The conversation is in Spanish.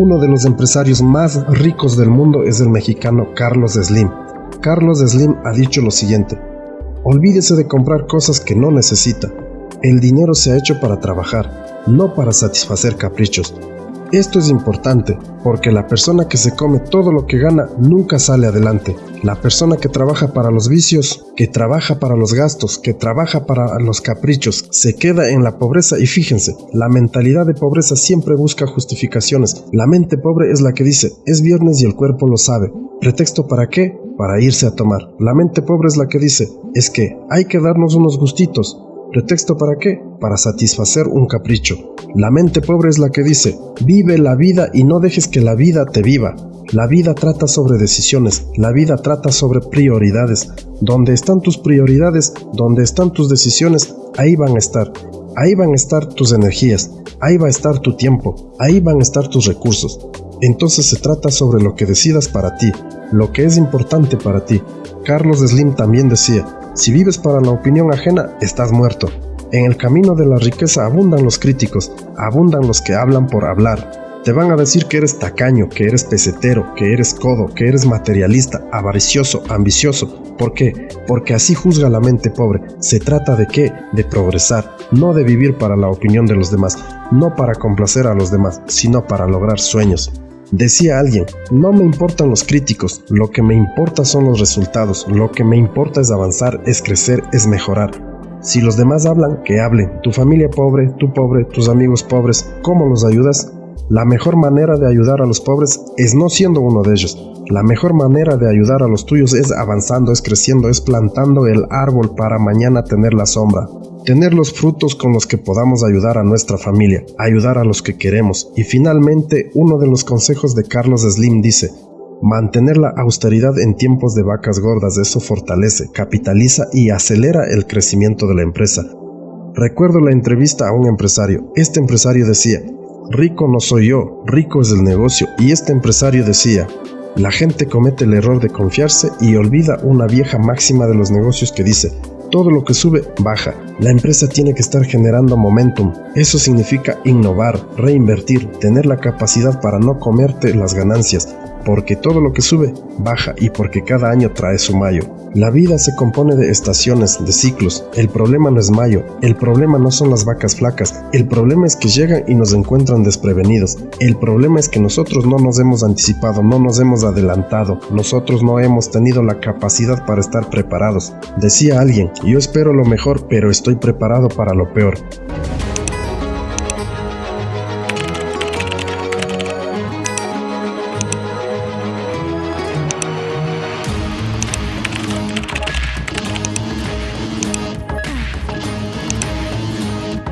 Uno de los empresarios más ricos del mundo es el mexicano Carlos Slim. Carlos Slim ha dicho lo siguiente, olvídese de comprar cosas que no necesita. El dinero se ha hecho para trabajar, no para satisfacer caprichos. Esto es importante porque la persona que se come todo lo que gana nunca sale adelante. La persona que trabaja para los vicios, que trabaja para los gastos, que trabaja para los caprichos, se queda en la pobreza y fíjense, la mentalidad de pobreza siempre busca justificaciones. La mente pobre es la que dice, es viernes y el cuerpo lo sabe. ¿Pretexto para qué? Para irse a tomar. La mente pobre es la que dice, es que hay que darnos unos gustitos. ¿Pretexto para qué? Para satisfacer un capricho. La mente pobre es la que dice, vive la vida y no dejes que la vida te viva. La vida trata sobre decisiones, la vida trata sobre prioridades. Donde están tus prioridades, donde están tus decisiones, ahí van a estar. Ahí van a estar tus energías, ahí va a estar tu tiempo, ahí van a estar tus recursos. Entonces se trata sobre lo que decidas para ti, lo que es importante para ti. Carlos Slim también decía, si vives para la opinión ajena, estás muerto. En el camino de la riqueza abundan los críticos, abundan los que hablan por hablar. Te van a decir que eres tacaño, que eres pesetero, que eres codo, que eres materialista, avaricioso, ambicioso. ¿Por qué? Porque así juzga la mente pobre. Se trata de qué? De progresar, no de vivir para la opinión de los demás, no para complacer a los demás, sino para lograr sueños. Decía alguien, no me importan los críticos, lo que me importa son los resultados, lo que me importa es avanzar, es crecer, es mejorar. Si los demás hablan, que hablen. Tu familia pobre, tú pobre, tus amigos pobres, ¿cómo los ayudas? La mejor manera de ayudar a los pobres es no siendo uno de ellos. La mejor manera de ayudar a los tuyos es avanzando, es creciendo, es plantando el árbol para mañana tener la sombra tener los frutos con los que podamos ayudar a nuestra familia, ayudar a los que queremos. Y finalmente, uno de los consejos de Carlos Slim dice, mantener la austeridad en tiempos de vacas gordas, eso fortalece, capitaliza y acelera el crecimiento de la empresa. Recuerdo la entrevista a un empresario. Este empresario decía, rico no soy yo, rico es el negocio. Y este empresario decía, la gente comete el error de confiarse y olvida una vieja máxima de los negocios que dice, todo lo que sube, baja. La empresa tiene que estar generando momentum. Eso significa innovar, reinvertir, tener la capacidad para no comerte las ganancias, porque todo lo que sube, baja y porque cada año trae su mayo. La vida se compone de estaciones, de ciclos. El problema no es mayo, el problema no son las vacas flacas, el problema es que llegan y nos encuentran desprevenidos. El problema es que nosotros no nos hemos anticipado, no nos hemos adelantado, nosotros no hemos tenido la capacidad para estar preparados. Decía alguien, yo espero lo mejor, pero estoy preparado para lo peor.